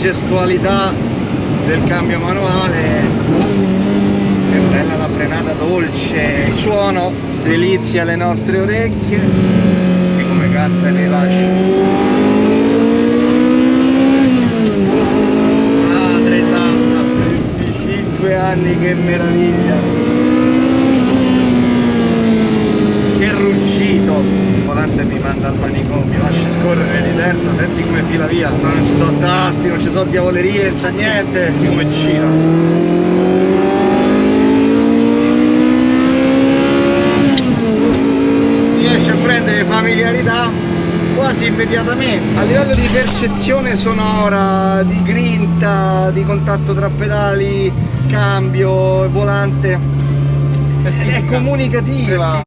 gestualità del cambio manuale. È bella la frenata dolce. Il suono delizia le nostre orecchie. Che come canta e rilascio madre santa 25 anni che meraviglia. Che ruggito. Il volante mi manda al manicomio lascia scorrere di terza senti come fila via no, non ci sono tasti non ci sono diavolerie non c'è niente senti come gira. Riesce a prendere familiarità quasi immediatamente. A livello di percezione sonora di grinta di contatto tra pedali cambio volante è comunicativa